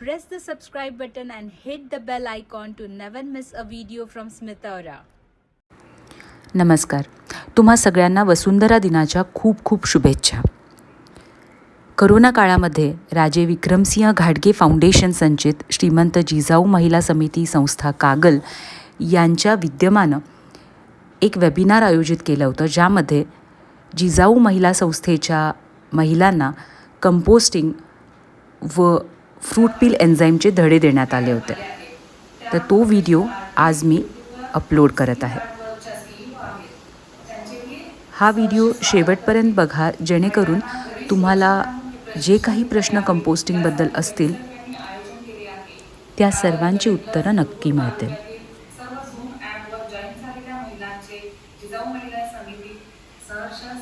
Press the subscribe button and hit the bell icon to never miss a video from Smitaura. नमस्कार तुम्हा सगळ्यांना वसुंधरा दिनाच्या खूप खूप शुभेच्छा करोना काळामध्ये राजे विक्रमसिंह घाटगे फाउंडेशन संचित श्रीमंत जिजाऊ महिला समिती संस्था कागल यांच्या विद्यमानं एक वेबिनार आयोजित केलं होतं ज्यामध्ये जिजाऊ महिला संस्थेच्या महिलांना कंपोस्टिंग व फ्रूट पील एन्झाईमचे धडे देण्यात आले होते. तर तो व्हिडिओ आज मी अपलोड करत आहे. हा व्हिडिओ शेवटपर्यंत बघा जेणेकरून तुम्हाला जे काही प्रश्न कंपोस्टिंगबद्दल असतील त्या सर्वांची उत्तरं नक्की मिळतील.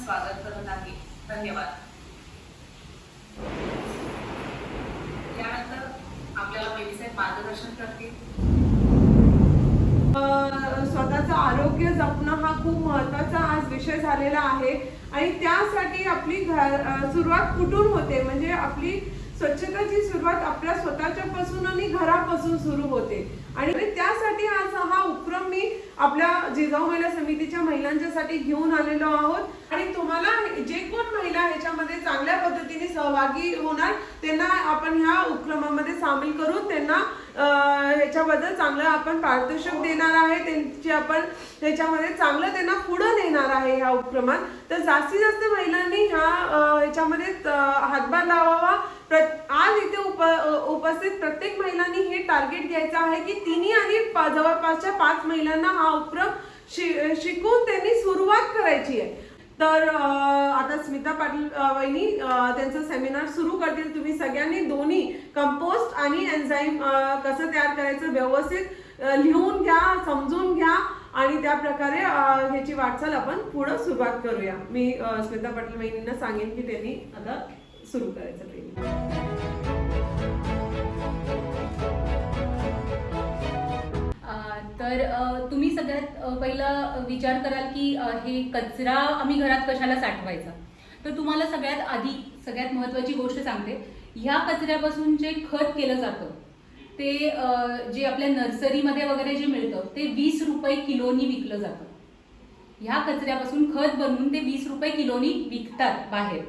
स्वागत करत आहे धन्यवाद. मार्गदर्शन करतील. स्वतःचं आरोग्य जपणं हा खूप महत्त्वाचा आज विषय झालेला आहे. आणि त्यासाठी आपली घर सुरुवात कुठून होते? म्हणजे आपली स्वच्छताची सुरुवात आपल्या स्वतःच्या पासून आणि घरापासून सुरू होते. आणि त्यासाठी आज हा उपक्रम मी आपल्या जिजाऊ महिला समितीच्या महिलांच्यासाठी घेऊन आलेलो आहोत. आणि तुम्हाला जे कोण महिला ह्याच्यामध्ये चांगल्या पद्धतीने सहभागी होणार त्यांना आपण ह्या उपक्रमामध्ये सामील करून त्यांना ह्याच्याबद्दल चांगलं आपण पारितोषिक देणार आहे त्यांची आपण ह्याच्यामध्ये चांगलं त्यांना पुढं नेणार आहे ह्या उपक्रमात. तर जास्तीत जास्त महिलांनी ह्या ह्याच्यामध्ये हातभार लावावा. प्र- आज इथे उप उपस्थित प्रत्येक महिलांनी हे टार्गेट घ्यायचं आहे की तिन्ही आणि जवळपासच्या पाच महिलांना हा उपक्रम शि- शिकून त्यांनी सुरुवात करायची आहे. तर आता स्मिता पाटील वहिनी त्यांचं सेमिनार सुरू करतील तुम्ही सगळ्यांनी दोन्ही कंपोस्ट आणि एन्झाईम कसं तयार करायचं व्यवस्थित लिहून घ्या समजून घ्या आणि त्या प्रकारे ह्याची वाटचाल आपण पुढं सुरुवात करूया. मी स्मिता पाटील वहिनींना सांगेन की त्यांनी आता सुरू करायचं ट्रेनिंग तर तुम्ही सगळ्यात पहिला विचार कराल की हे कचरा आम्ही घरात कशाला साठवायचा? तर तुम्हाला सगळ्यात आधी सगळ्यात महत्त्वाची गोष्ट सांगते. ह्या कचऱ्यापासून जे खत केलं जातं ते जे आपल्या नर्सरीमध्ये वगैरे जे मिळतं ते वीस रुपये किलोनी विकलं जातं. ह्या कचऱ्यापासून खत बनवून ते वीस रुपये किलोनी विकतात बाहेर.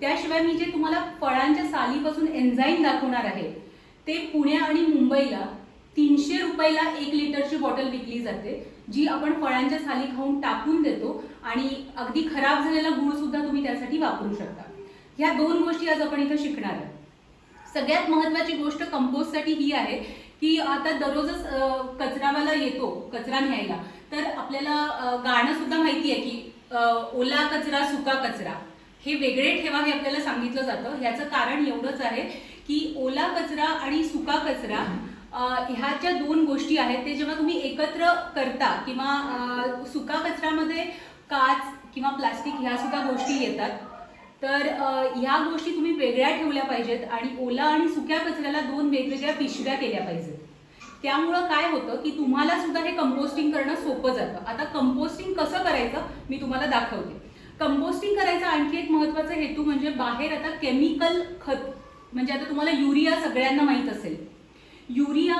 त्याशिवाय मी जे तुम्हाला फळांच्या सालीपासून एन्झाईम दाखवणार आहे ते पुणे आणि मुंबईला तीनशे रुपयाला एक लिटरची बॉटल विकली जाते जी आपण फळांच्या साली खाऊन टाकून देतो आणि अगदी खराब झालेला गुळ सुद्धा तुम्ही त्यासाठी वापरू शकता. ह्या दोन गोष्टी आज आपण इथं शिकणार आहोत. सगळ्यात महत्वाची गोष्ट कंपोस्टसाठी ही आहे की आता दररोजच कचरावाला येतो कचरा न्यायला. तर आपल्याला गाणं सुद्धा माहिती आहे की ओला कचरा सुका कचरा. हे वेगळे ठेवा हे आपल्याला सांगितलं जातं. ह्याचं कारण एवढंच आहे की ओला कचरा आणि सुका कचरा ह्या ज्या दोन गोष्टी आहेत ते जेव्हा तुम्ही एकत्र करता किंवा सुका कचऱ्यामध्ये काच किंवा प्लास्टिक ह्या सुद्धा गोष्टी येतात तर ह्या गोष्टी तुम्ही वेगळ्या ठेवल्या पाहिजेत आणि ओला आणि सुक्या कचऱ्याला दोन वेगवेगळ्या पिशव्या केल्या पाहिजेत. त्यामुळं काय होतं की तुम्हाला सुद्धा हे कंपोस्टिंग करणं सोपं जातं. आता कंपोस्टिंग कसं करायचं मी तुम्हाला दाखवते. कंपोस्टिंग करायचा आणखी एक महत्त्वाचा हेतू म्हणजे बाहेर आता केमिकल खत म्हणजे आता तुम्हाला युरिया सगळ्यांना माहीत असेल. युरिया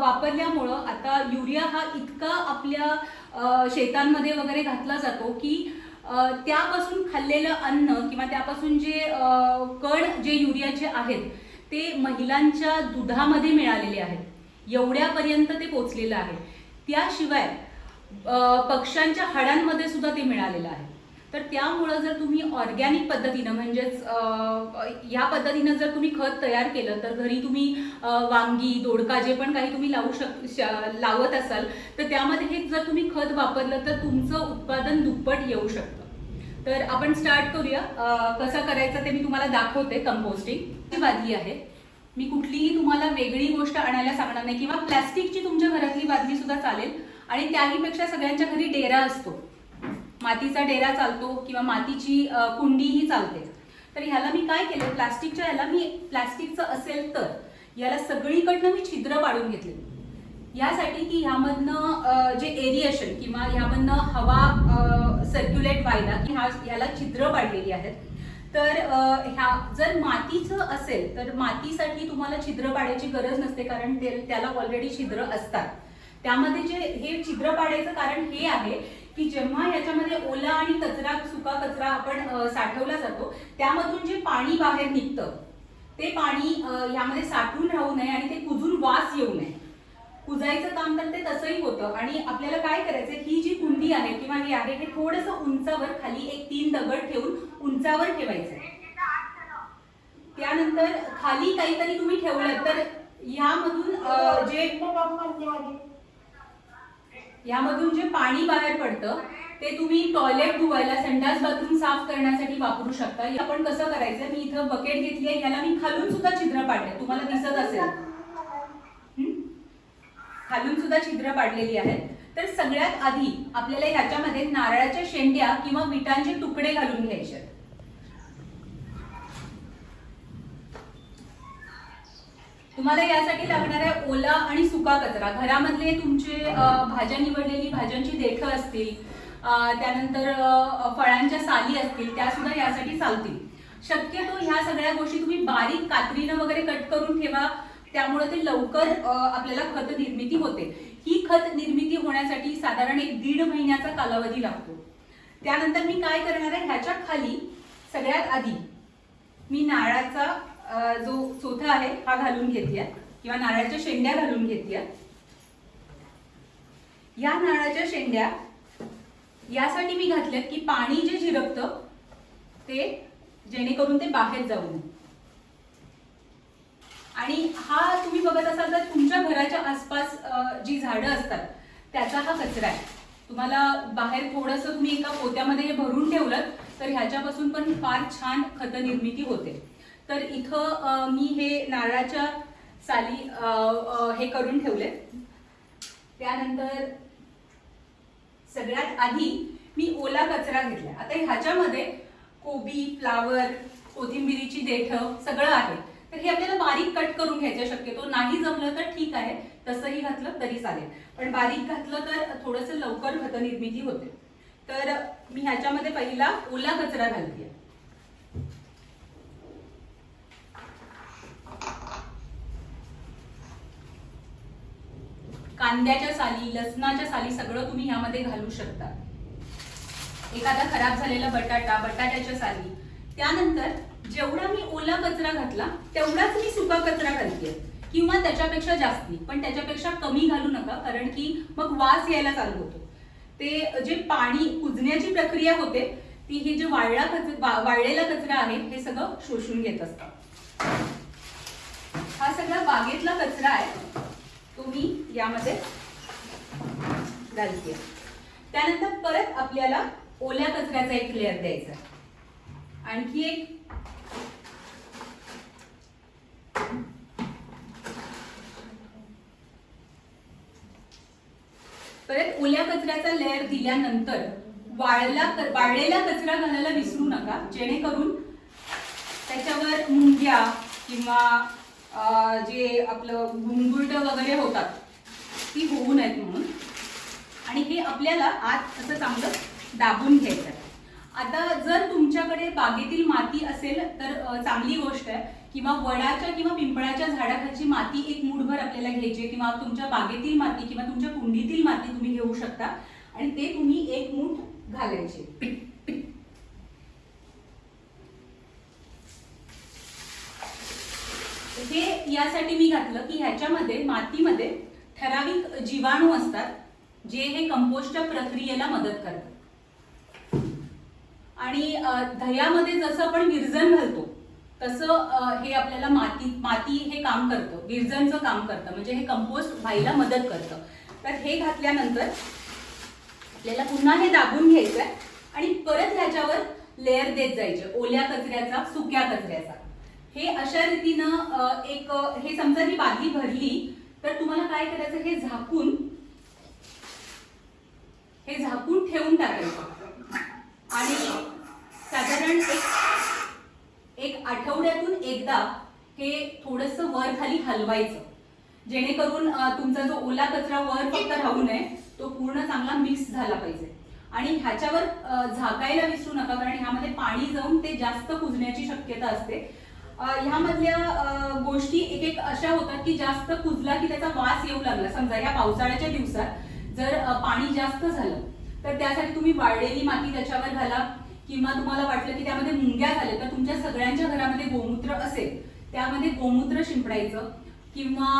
वापरल्यामुळं आता युरिया हा इतका आपल्या शेतांमध्ये वगैरे घातला जातो की त्यापासून खाल्लेलं अन्न किंवा त्यापासून जे कण जे युरियाचे आहेत ते महिलांच्या दुधामध्ये मिळालेले आहेत. एवढ्यापर्यंत ते पोचलेलं आहे. त्याशिवाय पक्ष्यांच्या हाडांमध्ये सुद्धा ते मिळालेलं आहे. तर त्यामुळं जर तुम्ही ऑर्गॅनिक पद्धतीनं म्हणजेच या ह्या पद्धतीनं जर तुम्ही खत तयार केलं तर घरी तुम्ही वांगी दोडका जे पण काही तुम्ही लावू शक लावत असाल तर त्यामध्ये हे जर तुम्ही खत वापरलं तर तुमचं उत्पादन दुप्पट येऊ शकतं. तर आपण स्टार्ट करूया. कसं करायचं ते मी तुम्हाला दाखवते कंपोस्टिंग बादली आहे. मी कुठलीही तुम्हाला वेगळी गोष्ट आणायला सांगणार नाही किंवा प्लॅस्टिकची तुमच्या घरातली बादली सुद्धा चालेल आणि त्याहीपेक्षा सगळ्यांच्या घरी डेरा असतो. मातीचा डेरा चालतो किंवा मातीची कुंडी कुंडीही चालते. तर ह्याला मी काय केलं? प्लास्टिकच्या ह्याला मी प्लास्टिकचं असेल तर याला सगळीकडनं मी छिद्र पाडून घेतले. यासाठी की ह्यामधनं जे एरिएशन किंवा ह्यामधनं हवा सर्क्युलेट व्हायला की हा याला छिद्र पाडलेली आहेत. तर ह्या जर मातीचं असेल तर मातीसाठी तुम्हाला छिद्र पाडायची गरज नसते कारण ते- त्याला ऑलरेडी छिद्र असतात. त्यामध्ये जे हे छिद्र पाडायचं कारण हे आहे की जेव्हा याच्यामध्ये ओला आणि कचरा सुका कचरा आपण साठवला जातो त्यामधून जे पाणी बाहेर निघतं ते पाणी यामध्ये साठून राहू नये आणि ते कुजून वास येऊ नये. कुजायचं काम तर ते तसंही होतं आणि आपल्याला काय करायचं ही जी कुंडी आहे किंवा हे आहे हे थोडस उंचावर खाली एक तीन दगड ठेवून उंचावर ठेवायचं त्यानंतर खाली काहीतरी तुम्ही ठेवलं तर यामधून जे यामधून जे पाणी बाहेर पडतं ते तुम्ही टॉयलेट धुवायला संडास बाथरूम साफ करण्यासाठी वापरू शकता. हे आपण कसं करायचं? मी इथं बकेट घेतली आहे याला मी खालून सुद्धा छिद्र पाडले तुम्हाला दिसत असेल. खालून सुद्धा छिद्र पाडलेली आहेत. तर सगळ्यात आधी आपल्याला ह्याच्यामध्ये नारळाच्या शेंड्या किंवा विटांचे तुकडे घालून घ्यायचे आहेत. तुम्हाला यासाठी लागणार आहे ओला आणि सुका कचरा घरामधले तुमचे भाज्या निवडलेली भाज्यांची देठं असतील त्यानंतर फळांच्या साली असतील त्या सुद्धा यासाठी चालतील. शक्यतो ह्या सगळ्या गोष्टी तुम्ही बारीक कात्रीनं वगैरे कट करून ठेवा त्यामुळे ते लवकर आपल्याला खत निर्मिती होते. ही खत निर्मिती होण्यासाठी साधारण एक दीड महिन्याचा कालावधी लागतो. त्यानंतर मी काय करणार आहे? ह्याच्या खाली सगळ्यात आधी मी नारळाचा जो चोथा आहे हा घालून घेतल्या किंवा नारळाच्या शेंड्या घालून घेतल्या या नारळाच्या शेंड्या यासाठी मी घातल्यात की पाणी जे झिरपतं ते जेणेकरून ते बाहेर जाऊ नये. आणि हा तुम्ही बघत असाल तर तुमच्या घराच्या आसपास जी झाडं असतात त्याचा हा कचरा आहे. तुम्हाला बाहेर थोडंसं तुम्ही एका पोत्यामध्ये हे भरून ठेवलं तर ह्याच्यापासून पण फार छान खत निर्मिती होते. तर इथं मी हे नारळाच्या साली हे करून ठेवले त्यानंतर सगळ्यात आधी मी ओला कचरा घेतला. आता ह्याच्यामध्ये कोबी फ्लावर कोथिंबिरीची देठ सगळं आहे. तर हे आपल्याला बारीक कट करून घ्यायचं शक्यतो. नाही जमलं तर ठीक आहे. तसंही घातलं तरी चालेल. पण बारीक घातलं तर थोडंसं लवकर घतनिर्मिती होते. तर मी ह्याच्यामध्ये पहिला ओला कचरा घालते. कांद्याच्या साली लसणाच्या साली सगळं तुम्ही ह्यामध्ये घालू शकता. एखादा खराब झालेला बटाटा बटाट्याच्या साली. त्यानंतर जेवढा मी ओला कचरा घातला तेवढाच मी सुका कचरा घालते. किंवा त्याच्यापेक्षा जास्ती पण त्याच्यापेक्षा कमी घालू नका कारण की मग वास यायला चालू होतो. ते जे पाणी कुजण्याची प्रक्रिया होते ती हे जे वाळला कचरा वाळलेला कचरा आहे हे सगळं शोषून घेत असतं. हा सगळा बागेतला कचरा आहे. मी यामध्ये घालते त्यानंतर परत आपल्याला ओल्या कचऱ्याचा एक लेअर द्यायचा आणखी एक. परत ओल्या कचऱ्याचा लेअर दिल्यानंतर वाळला वाळलेला कचरा घालायला विसरू नका. जेणेकरून त्याच्यावर मुंग्या किंवा जे आपलं घुंगुरट वगैरे होतात ती होऊ नयेत म्हणून. आणि हे आपल्याला आत असं चांगलं दाबून घ्यायचं आहे. आता जर तुमच्याकडे बागेतील माती असेल तर चांगली गोष्ट आहे. किंवा वडाच्या किंवा पिंपळाच्या झाडाखालची माती एक मूठभर आपल्याला घ्यायची आहे. किंवा तुमच्या बागेतील माती किंवा तुमच्या कुंडीतील माती तुम्ही घेऊ शकता. आणि ते तुम्ही एक मूठ घालायचे. हे यासाठी मी घातलं की ह्याच्यामध्ये मातीमध्ये ठराविक जीवाणू असतात जे हे कंपोस्टच्या प्रक्रियेला मदत करतात. आणि दह्यामध्ये जसं आपण विरजन घालतो तसं हे आपल्याला माती माती हे काम करतं विरजनचं काम करतं म्हणजे हे कंपोस्ट व्हायला मदत करतं. तर हे घातल्यानंतर आपल्याला पुन्हा हे दाबून घ्यायचं आहे आणि परत ह्याच्यावर लेअर देत जायचे ओल्या कचऱ्याचा सुक्या कचऱ्याचा. हे अशा रीतीनं एक हे समजा ही बादली भरली तर तुम्हाला काय करायचं? हे झाकून हे झाकून ठेवून टाकायचं. आणि साधारण एक एक आठवड्यातून एकदा हे थोडस वर खाली हलवायचं. जेणेकरून तुमचा जो ओला कचरा वर फक्त राहू नये तो पूर्ण चांगला मिक्स झाला पाहिजे. आणि ह्याच्यावर झाकायला विसरू नका कारण ह्यामध्ये पाणी जाऊन ते जास्त कुजण्याची शक्यता असते. ह्यामधल्या गोष्टी एक एक अशा होतात की जास्त कुजला की त्याचा वास येऊ लागला. समजा ह्या पावसाळ्याच्या दिवसात जर पाणी जास्त झालं तर त्यासाठी तुम्ही वाळलेली माती त्याच्यावर घाला किंवा तुम्हाला वाटलं की त्यामध्ये मुंग्या झाल्या तर तुमच्या सगळ्यांच्या घरामध्ये गोमूत्र असेल त्यामध्ये गोमूत्र शिंपडायचं. किंवा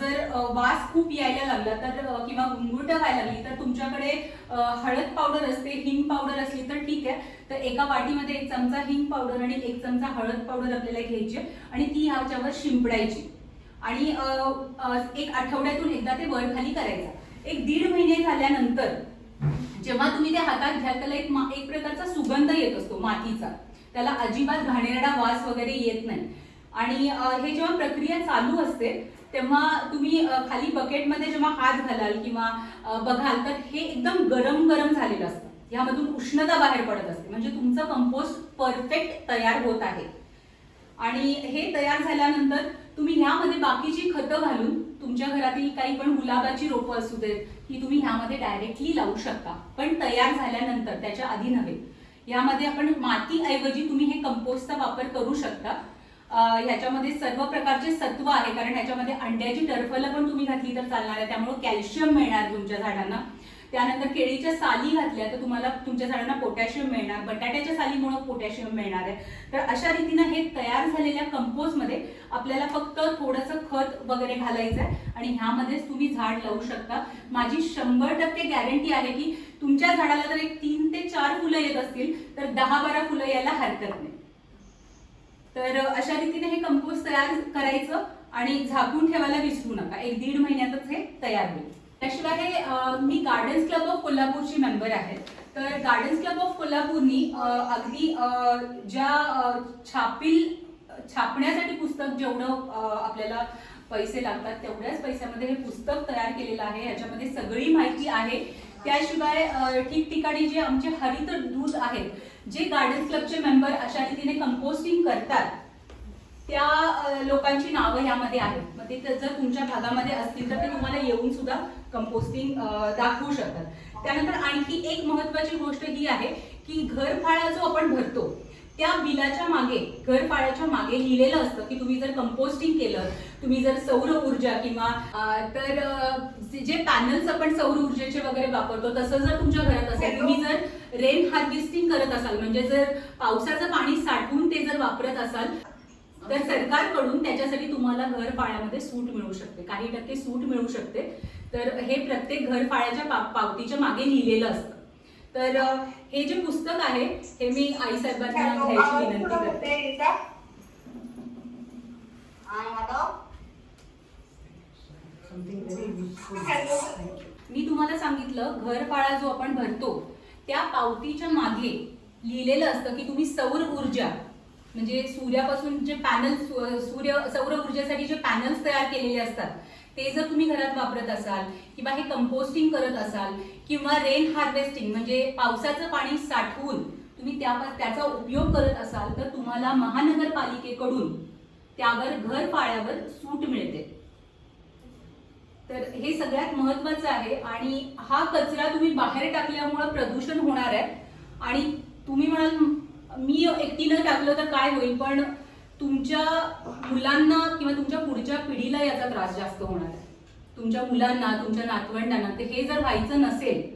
जर वास खूप यायला लागला तर किंवा गुंगुट व्हायला लागली तर तुमच्याकडे हळद पावडर असते हिंग पावडर असली तर ठीक आहे. तर एका वाटीमध्ये एक चमचा हिंग पावडर आणि एक चमचा हळद पावडर आपल्याला घ्यायची आणि ती ह्याच्यावर शिंपडायची. आणि एक आठवड्यातून एकदा ते वर खाली करायचं. एक दीड महिने झाल्यानंतर जेव्हा तुम्ही ते हातात घ्याल त्याला एक मा- एक प्रकारचा सुगंध येत असतो मातीचा. त्याला अजिबात घाणेरडा वास वगैरे येत नाही. आणि हे जेव्हा प्रक्रिया चालू असते तेव्हा तुम्ही खाली बकेटमध्ये जेव्हा हात घालाल किंवा बघाल तर हे एकदम गरम गरम झालेलं असतं. ह्यामधून उष्णता बाहेर पडत असते. म्हणजे तुमचं कंपोस्ट परफेक्ट तयार होत आहे. आणि हे तयार झाल्यानंतर तुम्ही ह्यामध्ये बाकीची खतं घालून तुमच्या घरातील काही पण गुलाबाची रोपं असू देत ही तुम्ही ह्यामध्ये डायरेक्टली लावू शकता. पण तयार झाल्यानंतर त्याच्या आधी नव्हे. यामध्ये आपण मातीऐवजी तुम्ही हे कंपोस्टचा वापर करू शकता. ह्याच्यामध्ये सर्व प्रकारचे सत्व आहे कारण ह्याच्यामध्ये अंड्याची टरफलं पण तुम्ही घातली तर चालणार आहे त्यामुळे कॅल्शियम मिळणार तुमच्या झाडांना. त्यानंतर केळीच्या साली घातल्या तर तुम्हाला तुमच्या झाडांना पोटॅशियम मिळणार बटाट्याच्या सालीमुळे पोटॅशियम मिळणार आहे. तर अशा रीतीनं हे तयार झालेल्या कंपोजमध्ये आपल्याला फक्त थोडंसं खत वगैरे घालायचं आहे आणि ह्यामध्येच तुम्ही झाड लावू शकता. माझी शंभर टक्के गॅरंटी आहे की तुमच्या झाडाला जर एक तीन ते चार फुलं येत असतील तर दहा बारा फुलं यायला हरकत नाही. तर अशा रीतीने हे कंपोस्ट तयार करायचं आणि झाकून ठेवायला विसरू नका. एक दीड महिन्यातच हे तयार होईल. त्याशिवाय हे मी गार्डन्स क्लब ऑफ कोल्हापूरची मेंबर आहे. तर गार्डन्स क्लब ऑफ कोल्हापूरनी अगदी ज्या छापील छापण्यासाठी पुस्तक जेवढं आपल्याला पैसे लागतात तेवढ्याच पैशामध्ये हे पुस्तक तयार केलेलं आहे. याच्यामध्ये सगळी माहिती आहे. त्याशिवाय ठिकठिकाणी जे आमचे हरित दूध आहेत जे गार्डन क्लबचे मेंबर अशा रीतीने कंपोस्टिंग करतात त्या लोकांची नावं यामध्ये आहेत. मग ते जर तुमच्या भागामध्ये असतील तर ते तुम्हाला येऊन सुद्धा कंपोस्टिंग दाखवू शकतात. त्यानंतर आणखी एक महत्वाची गोष्ट ही आहे की घरफाळा जो आपण भरतो त्या बिलाच्या मागे घरफाळ्याच्या मागे लिहिलेलं असतं की तुम्ही जर कंपोस्टिंग केलं तुम्ही जर सौर ऊर्जा किंवा तर जे- पॅनल्स आपण सौर ऊर्जेचे वगैरे वापरतो तसं जर तुमच्या घरात असेल तुम्ही जर रेन हार्वेस्टिंग करत असाल म्हणजे जर पावसाचं पाणी साठवून ते जर वापरत असाल तर सरकारकडून त्याच्यासाठी तुम्हाला घर पाळ्यामध्ये सूट मिळू शकते. काही टक्के सूट मिळू शकते. तर हे प्रत्येक घर पाळ्याच्या पावतीच्या मागे लिहिलेलं असतं. तर हे जे पुस्तक आहे हे मी आई साहेबांना घ्यायची विनंती करते. मी तुम्हाला सांगितलं घरफाळा जो आपण भरतो त्या पावतीच्या मागे लिहिलेलं असतं की तुम्ही सौर ऊर्जा म्हणजे सूर्यापासून जे पॅनल सूर्य सौर ऊर्जेसाठी जे पॅनल्स तयार केलेले असतात ते जर तुम्ही घरात वापरत असाल किंवा हे कंपोस्टिंग करत असाल किंवा रेन हार्वेस्टिंग म्हणजे पावसाचं पाणी साठवून तुम्ही त्या त्याचा उपयोग करत असाल तर तुम्हाला महानगरपालिकेकडून त्यावर घर पाळ्यावर सूट मिळते. तर हे सगळ्यात महत्वाचं आहे आणि हा कचरा तुम्ही बाहेर टाकल्यामुळं प्रदूषण होणार आहे. आणि तुम्ही म्हणाल मी एकटीनं टाकलं तर काय होईल? पण तुमच्या मुलांना किंवा तुमच्या पुढच्या पिढीला याचा त्रास जास्त होणार आहे. तुमच्या मुलांना तुमच्या नातवंडांना ते हे जर व्हायचं नसेल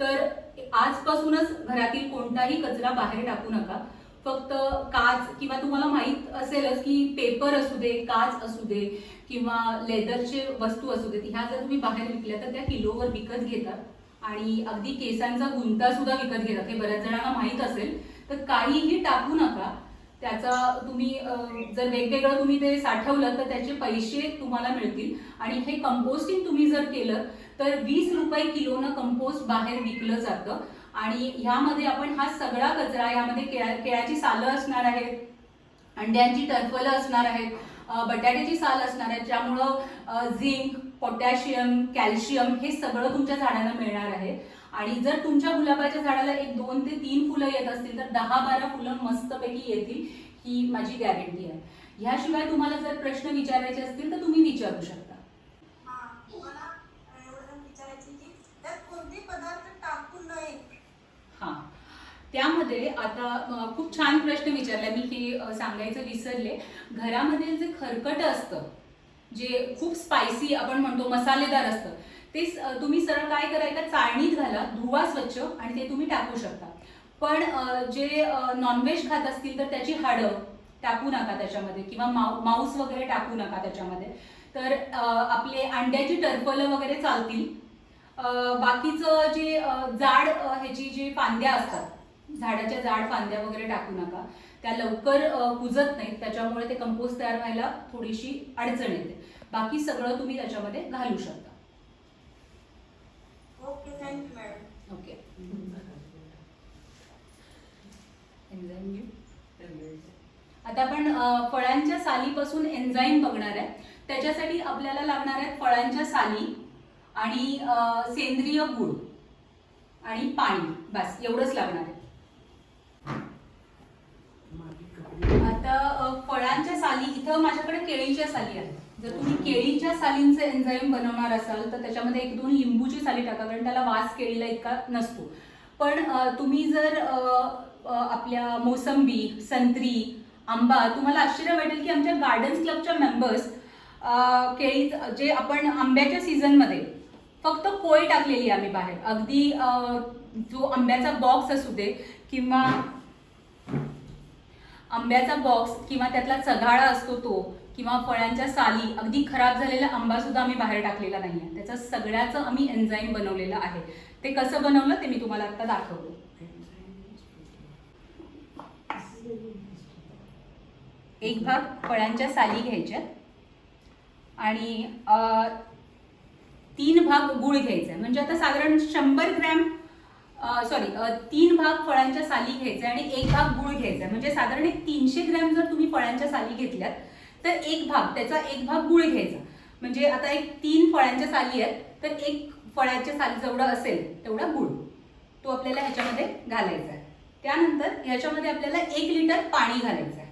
तर आजपासूनच घरातील कोणताही कचरा बाहेर टाकू नका. फक्त काच किंवा तुम्हाला माहीत असेलच की पेपर असू दे काच असू दे किंवा लेदरचे वस्तू असू देत ह्या जर तुम्ही बाहेर विकल्या तर त्या किलोवर विकत घेतात. आणि अगदी केसांचा गुंता सुद्धा विकत घेतात. हे बऱ्याच जणांना माहीत असेल तर काहीही टाकू नका. त्याचा तुम्ही जर वेगवेगळं तुम्ही ते साठवलं तर त्याचे पैसे तुम्हाला मिळतील. आणि हे कंपोस्टिंग तुम्ही जर केलं तर वीस रुपये किलोनं कंपोस्ट बाहेर विकलं जातं. आणि ह्यामध्ये आपण हा सगळा कचरा यामध्ये केळा केळ्याची सालं असणार आहेत अंड्यांची टरफलं असणार आहेत बटाट्याची साल असणार आहेत ज्यामुळं झिंक पोटॅशियम कॅल्शियम हे सगळं तुमच्या झाडांना मिळणार आहे. आणि जर तुमच्या गुलाबाच्या झाडाला एक दोन ते तीन फुलं येत असतील तर दहा बारा फुलं मस्तपैकी येतील ही माझी गॅरंटी आहे. ह्याशिवाय तुम्हाला जर प्रश्न विचारायचे असतील तर तुम्ही विचारू शकता. हा, त्यामध्ये आता खूप छान प्रश्न विचारला मी हे सांगायचं विसरले. घरामध्ये जे खरकट असतं जे खूप स्पायसी आपण म्हणतो मसालेदार असतं ते तुम्ही सरळ काय करायचं? चाळणीत घाला धुवा स्वच्छ आणि ते तुम्ही टाकू शकता. पण जे नॉनव्हेज खात असतील तर त्याची हाडं टाकू नका त्याच्यामध्ये किंवा माऊ मांस वगैरे टाकू नका त्याच्यामध्ये. तर आपले अंड्याची टरफलं वगैरे चालतील. बाकीचं जे जाड ह्याची जी फांद्या असतात झाडाच्या जाड फांद्या वगैरे टाकू नका. त्या लवकर कुजत नाहीत. त्याच्यामुळे ते कंपोस्ट तयार व्हायला थोडीशी अडचण येते. बाकी सगळं तुम्ही त्याच्यामध्ये घालू शकता. ओके थँक्यू मॅडम ओके आता आपण फळांच्या सालीपासून एन्झाईम बघणार आहे. त्याच्यासाठी आपल्याला लागणार आहेत फळांच्या साली आणि सेंद्रिय गुळ आणि पाणी. बस एवढंच लागणार आहे. आता फळांच्या साली इथं माझ्याकडे केळीच्या साली आहेत. जर तुम्ही केळीच्या सालींचे एन्झाईम बनवणार असाल तर त्याच्यामध्ये एक दोन लिंबूची साली टाका कारण त्याला वास केळीला इतका नसतो. पण तुम्ही जर आपल्या मोसंबी संत्री आंबा तुम्हाला आश्चर्य वाटेल की आमच्या गार्डन्स क्लबच्या मेंबर्स केळी जे आपण आंब्याच्या सीझनमध्ये फक्त कोय टाकलेली आम्ही बाहेर. अगदी जो आंब्याचा बॉक्स असू दे किंवा आंब्याचा बॉक्स किंवा त्यातला चघाळा असतो तो किंवा फळांच्या साली अगदी खराब झालेला आंबा सुद्धा आम्ही बाहेर टाकलेला नाही आहे त्याचं सगळ्याचं आम्ही एन्झाईम बनवलेलं आहे. ते कसं बनवलं ते मी तुम्हाला आता दाखवतो. एक भाग फळांच्या साली घ्यायच्या आणि तीन भाग गुळ घ्यायचा. आहे म्हणजे आता साधारण शंभर ग्रॅम सॉरी तीन भाग फळांच्या साली घ्यायचा आणि एक भाग गुळ घ्यायचा. आहे. म्हणजे साधारण एक तीनशे ग्रॅम जर तुम्ही फळांच्या साली घेतल्यात तर एक भाग त्याचा एक भाग गुळ घ्यायचा. म्हणजे आता एक तीन फळांच्या साली आहेत तर एक फळाच्या साली जेवढा असेल तेवढा गुळ तो आपल्याला ह्याच्यामध्ये घालायचा आहे. त्यानंतर ह्याच्यामध्ये आपल्याला एक लिटर पाणी घालायचं आहे.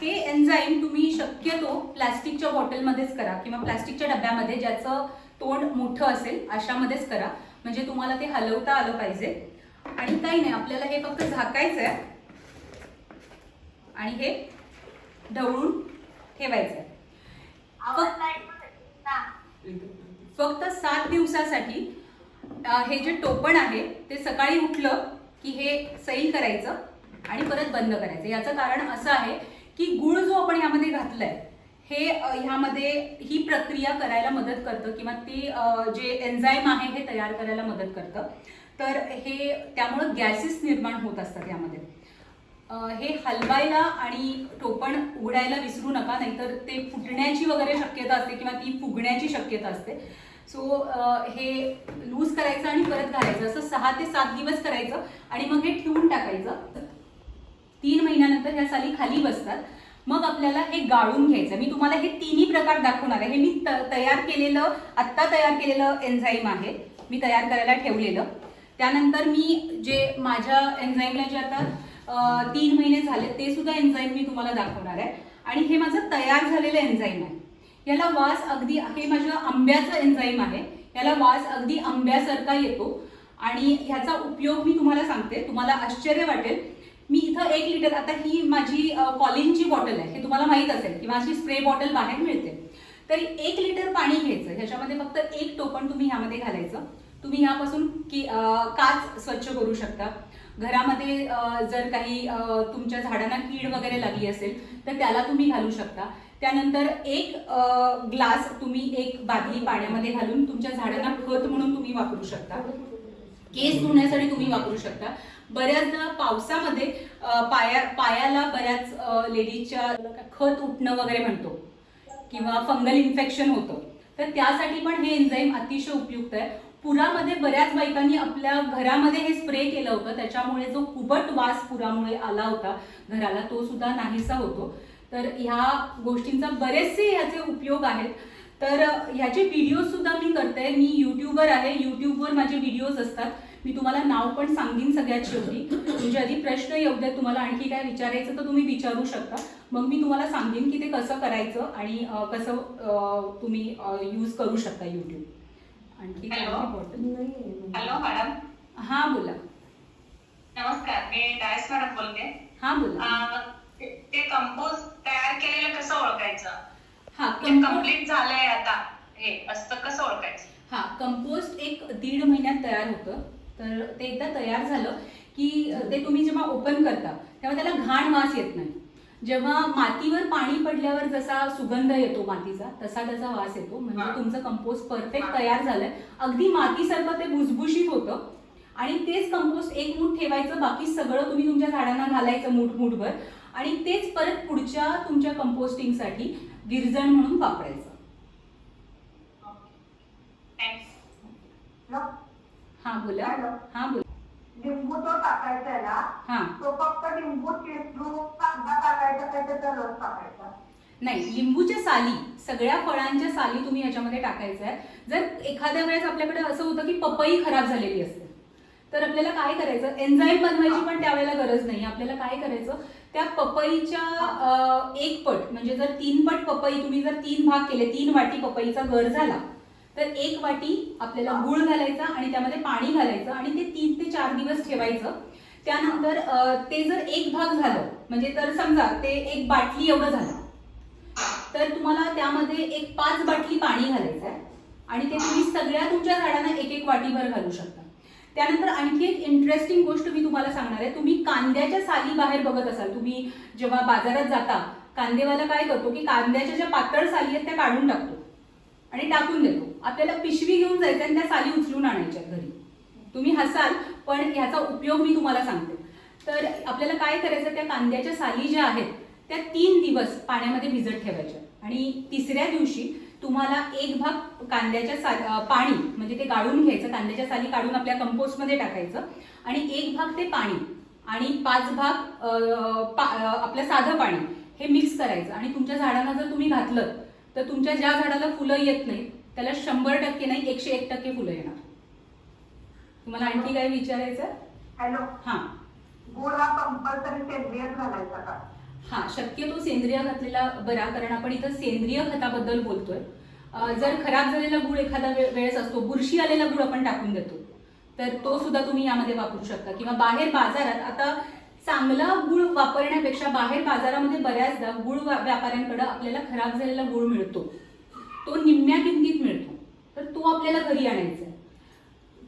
हे एन्झाईम तुम्ही शक्यतो प्लॅस्टिकच्या बॉटलमध्येच करा किंवा प्लॅस्टिकच्या डब्यामध्ये ज्याचं तोंड मोठं असेल अशामध्येच करा. म्हणजे तुम्हाला ते हलवता आलं पाहिजे. आणि काही नाही आपल्याला हे फक्त झाकायचं आहे. आणि हे ढवळून ठेवायचं फक्त सात दिवसासाठी हे जे टोपण आहे ते सकाळी उठलं की हे सैल करायचं आणि परत बंद करायचं. याचं कारण असं आहे की गुळ जो आपण यामध्ये घातलाय हे ह्यामध्ये ही प्रक्रिया करायला मदत करतं किंवा ते जे एन्झाईम आहे हे तयार करायला मदत करतं. तर हे त्यामुळं गॅसेस निर्माण होत असतात यामध्ये. हे हलवायला आणि टोपण उघडायला विसरू नका नाहीतर ते फुटण्याची वगैरे शक्यता असते किंवा ती फुगण्याची शक्यता असते. सो हे लूज करायचं आणि परत घालायचं. असं सहा ते सात दिवस करायचं आणि मग हे ठेवून टाकायचं. तीन महिन्यानंतर ह्या साली खाली बसतात. मग आपल्याला हे गाळून घ्यायचं. मी तुम्हाला हे तिन्ही प्रकार दाखवणार आहे. हे मी त- तयार केलेलं आत्ता तयार केलेलं एन्झाईम आहे. मी तयार करायला ठेवलेलं. त्यानंतर मी जे माझ्या एन्झाईमला जे आता तीन महिने झाले ते सुद्धा एन्झाईम मी तुम्हाला दाखवणार आहे. आणि हे माझं तयार झालेलं एन्झाईम आहे. याला वास अगदी हे माझ्या आंब्याचं एन्झाईम आहे. याला वास अगदी आंब्यासारखा येतो. आणि ह्याचा उपयोग मी तुम्हाला सांगते. तुम्हाला आश्चर्य वाटेल. मी इथं एक लिटर आता ही माझी कॉलिनची बॉटल आहे. हे तुम्हाला माहीत असेल किंवा अशी स्प्रे बॉटल बाहेर मिळते. तरी एक लिटर पाणी घ्यायचं. ह्याच्यामध्ये फक्त एक टोपण तुम्ही ह्यामध्ये घालायचं. तुम्ही ह्यापासून की काच स्वच्छ करू शकता. घरामध्ये जर काही तुमच्या झाडांना कीड वगैरे लागली असेल तर त्याला तुम्ही घालू शकता. त्यानंतर एक ग्लास तुम्ही एक बादली पाण्यामध्ये घालून तुमच्या झाडांना खत म्हणून तुम्ही वापरू शकता. केस धुण्यासाठी तुम्ही वापरू शकता. बऱ्याचदा पावसामध्ये पाया पायाला बऱ्याच लेडीजच्या खत उठणं वगैरे म्हणतो किंवा फंगल इन्फेक्शन होतं. तर त्यासाठी पण हे एन्झाईम अतिशय उपयुक्त आहे. पुरामध्ये बऱ्याच बायकांनी आपल्या घरामध्ये हे स्प्रे केलं होतं. त्याच्यामुळे जो कुबट वास पुरामुळे आला होता घराला तो सुद्धा नाहीसा होतो. तर ह्या गोष्टींचा बरेचसे ह्याचे उपयोग आहेत. तर ह्याचे व्हिडिओज सुद्धा मी करते. मी यूट्यूबवर आहे. यूट्यूबवर माझे व्हिडिओज असतात. मी तुम्हाला नाव पण सांगेन सगळ्यात शेवटी. म्हणजे आधी प्रश्न येऊ द्या तुम्हाला आणखी काय विचारायचं तर तुम्ही विचारू शकता. मग मी तुम्हाला सांगेन की ते कसं करायचं आणि कसं तुम्ही यूज करू शकता यूट्यूब आणखी बॉटल हॅलो मॅडम हा बोला. नमस्कार मी डायस मॅडम बोलते. हा बोला. ते कंपोस्ट तयार केलेलं कसं ओळखायचं? हा ते कंपो- कंप्लीट झालंय आता. हे असतं कसं ओळखायचं? हा कंपोस्ट एक दीड महिन्यात तयार होतं. तर ते एकदा तयार झालं की ते तुम्ही जेव्हा ओपन करता तेव्हा त्याला घाण वास येत नाही. जेव्हा मातीवर पाणी पडल्यावर जसा सुगंध येतो मातीचा तसा त्याचा वास येतो. म्हणजे. तुमचं कंपोस्ट परफेक्ट तयार झालंय. अगदी मातीसारखं ते भुसभुशीत होतं. आणि तेच कंपोस्ट एक मूठ ठेवायचं बाकी सगळं तुम्ही तुमच्या झाडांना घालायचं मूठ मूठभर. आणि तेच परत पुढच्या तुमच्या कंपोस्टिंगसाठी विरजण म्हणून वापरायचं. हा बोला. हा बोला. लिंबू तो टाकायचा आहे ना तो फक्त लिंबू चिरून कांदा टाकायचा काय त्याचा रस टाकायचा. नाही लिंबूच्या साली सगळ्या फळांच्या साली तुम्ही याच्यामध्ये टाकायचं आहे जर एखाद्या वेळेस आपल्याकडे असं होतं की पपई खराब झालेली असते तर आपल्याला काय करायचं? एन्झाईम बनवायची पण त्यावेळेला गरज नाही. आपल्याला काय करायचं? त्या पपईच्या अं, एक पट म्हणजे जर तीन पट पपई तुम्ही जर तीन भाग केले तीन वाटी पपईचा गर झाला तर एक वाटी आपल्याला गुळ घालायचा आणि त्यामध्ये पाणी घालायचं आणि ते तीन ते चार दिवस ठेवायचं. त्यानंतर ते जर एक भाग झालं म्हणजे तर समजा ते एक बाटली एवढं झालं. तर तुम्हाला त्यामध्ये एक पाच बाटली पाणी घालायचं आहे आणि ते तुम्ही सगळ्या तुमच्या झाडांना एक एक वाटीभर घालू शकता. त्यानंतर आणखी एक इंटरेस्टिंग गोष्ट मी तुम्हाला सांगणार आहे. तुम्ही कांद्याच्या साली बाहेर बघत असाल तुम्ही जेव्हा बाजारात जाता कांदेवाला काय करतो की कांद्याच्या ज्या पातळ साली आहेत त्या काढून टाकतो. आणि टाकून देतो. आपल्याला पिशवी घेऊन जायचं आणि त्या साली उचलून आणायच्या घरी. तुम्ही हसाल पण ह्याचा उपयोग मी तुम्हाला सांगते. तर आपल्याला काय करायचं त्या कांद्याच्या साली ज्या आहेत त्या तीन दिवस पाण्यामध्ये भिजत ठेवायच्या. आणि तिसऱ्या दिवशी तुम्हाला एक भाग कांद्याच्या सा पाणी म्हणजे ते गाळून घ्यायचं कांद्याच्या साली काढून आपल्या कंपोस्टमध्ये टाकायचं. आणि एक भाग ते पाणी आणि पाच भाग पा- आपलं साधं पाणी हे मिक्स करायचं. आणि तुमच्या झाडांना जर तुम्ही घातलं तर तुमच्या ज्या झाडाला फुलं येत नाहीत त्याला शंभर टक्के नाही एकशे एक टक्के फुलं येणार. तुम्हाला आणखी काय विचारायचं? हॅलो. हां. गुळ हा कंपल्सरी सेंद्रियच घालायचा का हा शक्यतो सेंद्रिय घातलेला बरा कारण आपण इथं सेंद्रिय खताबद्दल बोलतोय. जर खराब झालेला गुळ एखादा वेळेस असतो बुरशी आलेला गुळ आपण टाकून देतो. तर तो सुद्धा तुम्ही यामध्ये वापरू शकता. किंवा बाहेर बाजारात आता चांगला गुळ वापरण्यापेक्षा बाहेर बाजारामध्ये बऱ्याचदा गुळ व्यापाऱ्यांकडे आपल्याला खराब झालेला गुळ मिळतो. तो निम्म्या किमतीत मिळतो. तर तो आपल्याला घरी आणायचा आहे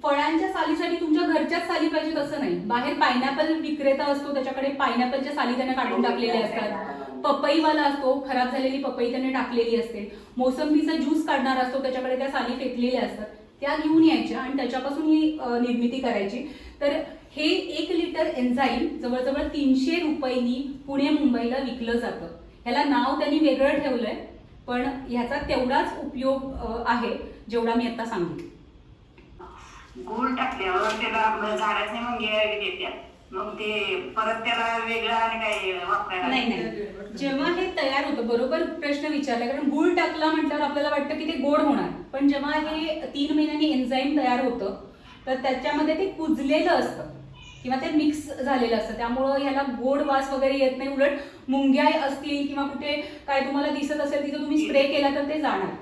फळांच्या सालीसाठी तुमच्या घरच्याच साली पाहिजेत असं नाही. बाहेर पायनॅपल विक्रेता असतो त्याच्याकडे पायनॅपलच्या साली त्याने काढून टाकलेल्या असतात. पपईवाला असतो खराब झालेली पपई त्याने टाकलेली असते. मोसंबीचा ज्यूस काढणार असतो त्याच्याकडे त्या साली फेकलेल्या असतात. त्या घेऊन यायच्या आणि त्याच्यापासून ही निर्मिती करायची. तर हे एक लिटर एन्झाईम जवळजवळ तीनशे रुपयांनी पुणे मुंबईला विकलं जातं. ह्याला नाव त्यांनी वेगळं ठेवलंय पण ह्याचा तेवढाच उपयोग आहे जेवढा मी आता सांगितलं गूळ टाकल्यावर त्याला झाडाचे मुंगे मग ते परत त्याला वेगळं आणि काही वापरायला नाही नाही. जेव्हा हे तयार होतं बरोबर प्रश्न विचारला कारण गुळ टाकला म्हटल्यावर आपल्याला वाटतं की ते गोड होणार. पण जेव्हा हे तीन महिन्यांनी एन्झाईम तयार होतं तर त्याच्यामध्ये ते कुजलेलं असतं. किंवा ते मिक्स झालेलं असतं. त्यामुळं ह्याला गोड वास वगैरे येत नाही. उलट मुंग्या असतील किंवा कुठे काय तुम्हाला दिसत असेल तिथं तुम्ही स्प्रे केला तर ते जाणार.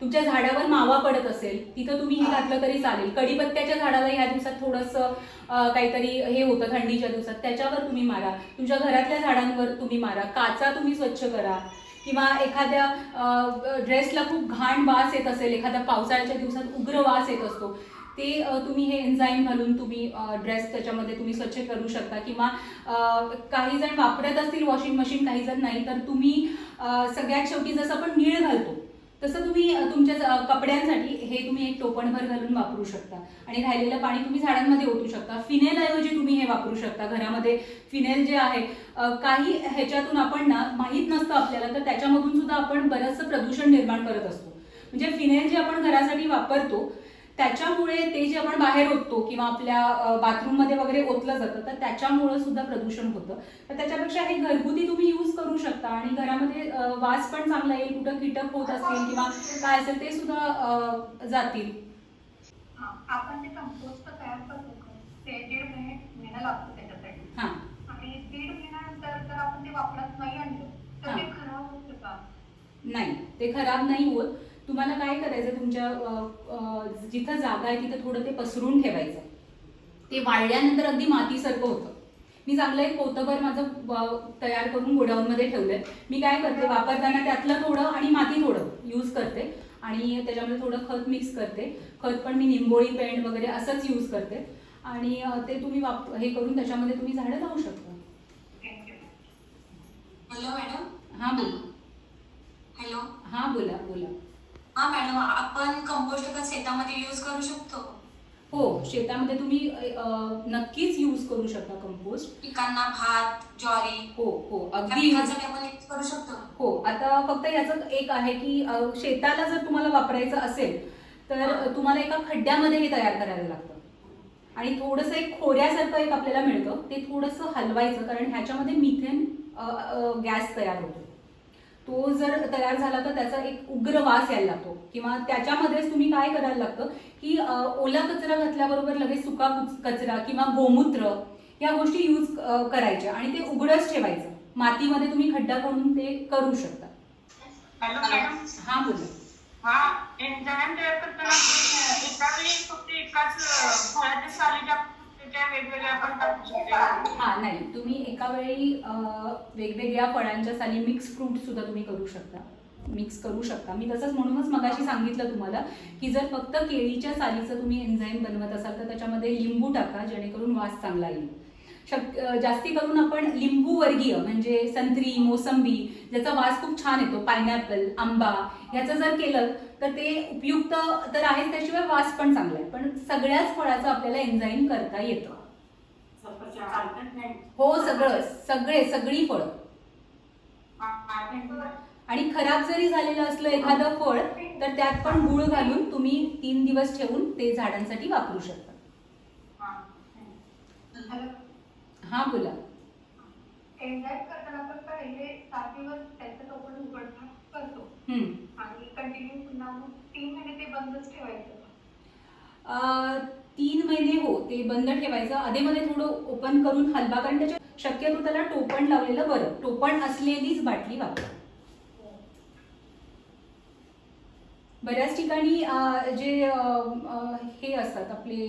तुमच्या झाडावर मावा पडत असेल तिथं तुम्ही हे घातलं तरी चालेल. कढीपत्त्याच्या झाडाला ह्या दिवसात थोडंसं काहीतरी हे होतं थंडीच्या दिवसात त्याच्यावर तुम्ही मारा. तुमच्या घरातल्या झाडांवर तुम्ही मारा. काचा तुम्ही स्वच्छ करा. किंवा एखाद्या ड्रेसला खूप घाण वास येत असेल एखाद्या पावसाळ्याच्या दिवसात उग्र वास येत असतो ते तुम्ही हे एन्झाईम घालून तुम्ही ड्रेस त्याच्यामध्ये तुम्ही स्वच्छ करू शकता किंवा काही जण वापरत असतील वॉशिंग मशीन काही जण नाही तर तुम्ही सगळ्यात शेवटी जसं आपण नीळ घालतो तसं तुम्ही तुमच्या कपड्यांसाठी हे तुम्ही एक टोपणभर घालून वापरू शकता. आणि राहिलेलं पाणी तुम्ही झाडांमध्ये ओतू शकता. फिनेल ऐवजी तुम्ही हे वापरू शकता. घरामध्ये फिनेल जे आहे काही ह्याच्यातून आपण ना माहीत नसतं आपल्याला तर त्याच्यामधून सुद्धा आपण बरंचसं प्रदूषण निर्माण करत असतो. म्हणजे फिनेल जे आपण घरासाठी वापरतो त्याच्यामुळे ते जे आपण बाहेर ओततो किंवा आपल्या बाथरूममध्ये वगैरे ओतलं जातं तर त्याच्यामुळं सुद्धा प्रदूषण होतं. तर त्याच्यापेक्षा हे घरगुती तुम्ही यूज करू शकता आणि घरामध्ये वास पण चांगला येईल कुठं कीटक होत असतील किंवा काय असेल ते सुद्धा जातील. आपण जे कंपोस्ट तयार करतो. ते दीड महिने महिना लागतो त्याच्यासाठी. हां. आणि दीड महिन्यानंतर जर आपण ते वापरत नाही आणलं तर ते. खराब होतं का? नाही ते खराब नाही होत. तुम्हाला काय करायचं? तुमच्या जिथं जागा आहे तिथं थोडं ते पसरून ठेवायचं. ते वाळल्यानंतर अगदी मातीसारखं होतं. मी चांगलं एक पोतभर माझं तयार करून गोडाऊनमध्ये ठेवलंय. मी काय करते? वापरताना त्यातलं थोडं आणि माती थोडं यूज करते. आणि त्याच्यामध्ये थोडं खत मिक्स करते. खत पण मी निंबोळी पेंट वगैरे असंच यूज करते. आणि ते तुम्ही वाप हे करून त्याच्यामध्ये तुम्ही झाडं लावू शकता. हॅलो मॅडम हां बोला. हॅलो हां बोला बोला. हा मॅडम आपण कंपोस्ट खत शेतामध्ये यूज करू शकतो. हो शेतामध्ये तुम्ही अ, नक्कीच यूज करू शकता कंपोस्ट पिकांना भात ज्वारी हो हो त्या अगदी पिकांसाठी आपण यूज करू शकतो. हो आता फक्त याचं एक आहे की अ, शेताला जर तुम्हाला वापरायचं असेल तर तुम्हाला एका खड्ड्यामध्ये हे तयार करायला लागतं. आणि थोडंसं एक खोऱ्यासारखं एक आपल्याला मिळतं ते थोडंसं हलवायचं कारण ह्याच्यामध्ये मिथेन गॅस तयार होतो. तो जर तयार झाला तर त्याचा एक उग्र वास यायला लागतो. किंवा त्याच्यामध्येच तुम्ही काय करायला लागतं की ओला कचरा घातल्याबरोबर लगेच सुका कुच- कचरा किंवा गोमूत्र या गोष्टी यूज करायच्या आणि ते उघडच ठेवायचं. मातीमध्ये तुम्ही खड्डा करून ते करू शकता. हा बोला हा एन्झाईम तयार करताना एका वेळी फक्त एकाच फळाच्या सालीच्या त्या वेगवेगळ्या आपण टाकू शकतो हा नाही. तुम्ही एका वेळी वेगवेगळ्या फळांच्या साली मिक्स फ्रूट सुद्धा तुम्ही करू शकता. मिक्स करू शकता. मी तसंच म्हणूनच मगाशी सांगितलं तुम्हाला की जर फक्त केळीच्या सालीचं तुम्ही एन्झाईम बनवत असाल तर त्याच्यामध्ये लिंबू टाका जेणेकरून वास चांगला येईल. शक जास्ती करून आपण लिंबू वर्गीय म्हणजे संत्री मोसंबी ज्याचा वास खूप छान येतो पायनॅपल आंबा ह्याचं जर केलं तर ते उपयुक्त तर आहेच त्याशिवाय वास पण चांगला आहे. पण सगळ्याच फळाचं आपल्याला एन्झाईम करता येतं. हो सगळं सगळे सगळी फळं. आणि खराब जरी झालेलं असलं एखादं फळ तर त्यात पण गुळ घालून तुम्ही तीन दिवस ठेवून ते झाडांसाठी वापरू शकता. हॅलो हा बोला. एन्झाईम करताना आपण पहिले सात दिवस त्याचं. आणि पुन्हा मग तीन महिने ते बंदच ठेवायचं. तीन महिने हो ते बंद ठेवायचं. अधेमध्ये थोडं ओपन करून हलवा कारण त्याच्या शक्यतो त्याला टोपण लावलेलं बरं. टोपण असलेलीच बाटली वापरा बऱ्याच ठिकाणी जे हे असतात आपले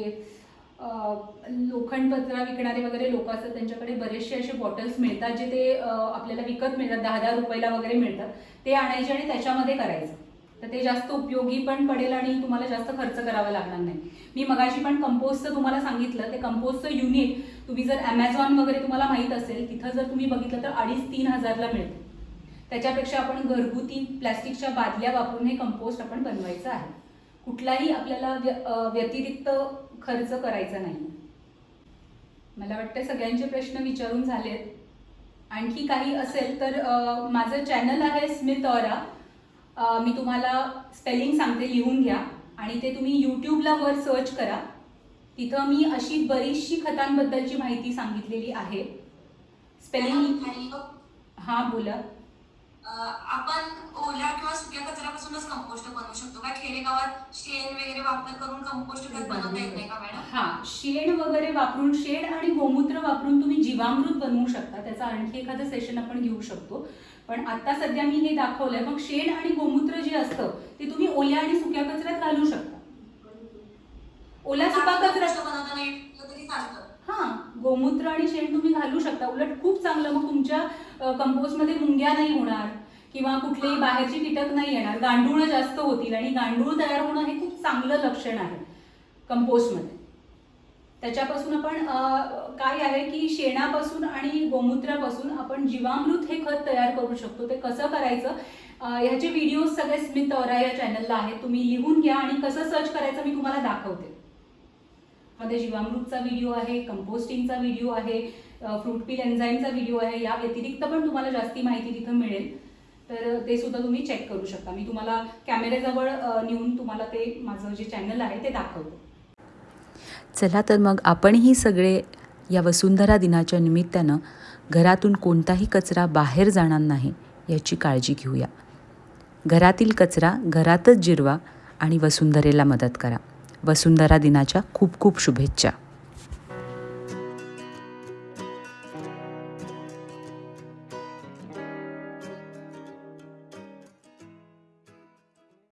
लोखंड पत्रा विकणारे वगैरे लोक असतात त्यांच्याकडे बरेचसे असे बॉटल्स मिळतात जे ते आपल्याला विकत मिळतात दहा दहा रुपयाला वगैरे मिळतात. ते आणायचे आणि त्याच्यामध्ये करायचं. तर ते जास्त उपयोगी पण पडेल आणि तुम्हाला जास्त खर्च करावा लागणार नाही. मी मगाशी पण कंपोस्टचं तुम्हाला सांगितलं ते कंपोस्टचं युनिट तुम्ही जर ॲमेझॉन वगैरे तुम्हाला माहीत असेल तिथं जर तुम्ही बघितलं तर अडीच तीन हजारला मिळतं. त्याच्यापेक्षा आपण घरगुती प्लॅस्टिकच्या बादल्या वापरून हे कंपोस्ट आपण बनवायचं आहे. कुठलाही आपल्याला व्य- व्यतिरिक्त खर्च करायचा नाही. मला वाटतं सगळ्यांचे प्रश्न विचारून झालेत. आणखी काही असेल तर माझं चॅनल आहे स्मित ऑरा मी तुम्हाला स्पेलिंग सांगते लिहून घ्या. आणि ते तुम्ही यूट्यूबला वर सर्च करा. तिथं मी अशी बरीचशी खतांबद्दलची माहिती सांगितलेली आहे. स्पेलिंग हां बोला. आपण ओल्या किंवा सुक्या कचऱ्यापासूनच कंपोस्ट बनवू शकतो. का खेडेगावात शेण वगैरे वापर करून कंपोस्ट खत बनवता येत नाही का मॅडम? हा शेण वगैरे वापरून शेण आणि गोमूत्र वापरून तुम्ही जीवामृत बनवू शकता. त्याचं आणखी एखादं सेशन आपण घेऊ शकतो. पण आता सध्या मी हे दाखवलंय. मग शेण आणि गोमूत्र जे असतं ते तुम्ही ओल्या आणि सुक्या कचऱ्यात घालू शकता. ओला सुका कचरा हा गोमूत्र आणि शेण तुम्ही घालू शकता. उलट खूप चांगलं. मग तुमच्या कंपोस्टमध्ये मुंग्या नाही होणार किंवा कुठलेही बाहेरची कीटक नाही येणार. गांडूळ जास्त होतील आणि गांडूळ तयार होणं हे खूप चांगलं लक्षण आहे कंपोस्टमध्ये. त्याच्यापासून आपण काय आहे की शेणापासून आणि गोमूत्रापासून आपण जीवामृत हे खत तयार करू शकतो. ते कसं करायचं? ह्याचे व्हिडिओज सगळे स्मिथ औरा या चॅनलला आहेत. तुम्ही लिहून घ्या आणि कसं सर्च करायचं मी तुम्हाला दाखवते. मध्ये जीवामृतचा व्हिडिओ आहे कंपोस्टिंगचा व्हिडिओ आहे फ्रूट पील एन्झाईमचा व्हिडिओ आहे. या व्यतिरिक्त पण तुम्हाला जास्ती माहिती तिथं मिळेल. तर ते सुद्धा तुम्ही चेक करू शकता. मी तुम्हाला कॅमेऱ्याजवळ नेऊन तुम्हाला ते माझं जे चॅनल आहे ते दाखवतो. चला तर मग आपणही सगळे या वसुंधरा दिनाच्या निमित्तानं घरातून कोणताही कचरा बाहेर जाणार नाही याची काळजी घेऊया. घरातील कचरा घरातच जिरवा आणि वसुंधरेला मदत करा. वसुंधरा दिनाच्या खूप खूप शुभेच्छा.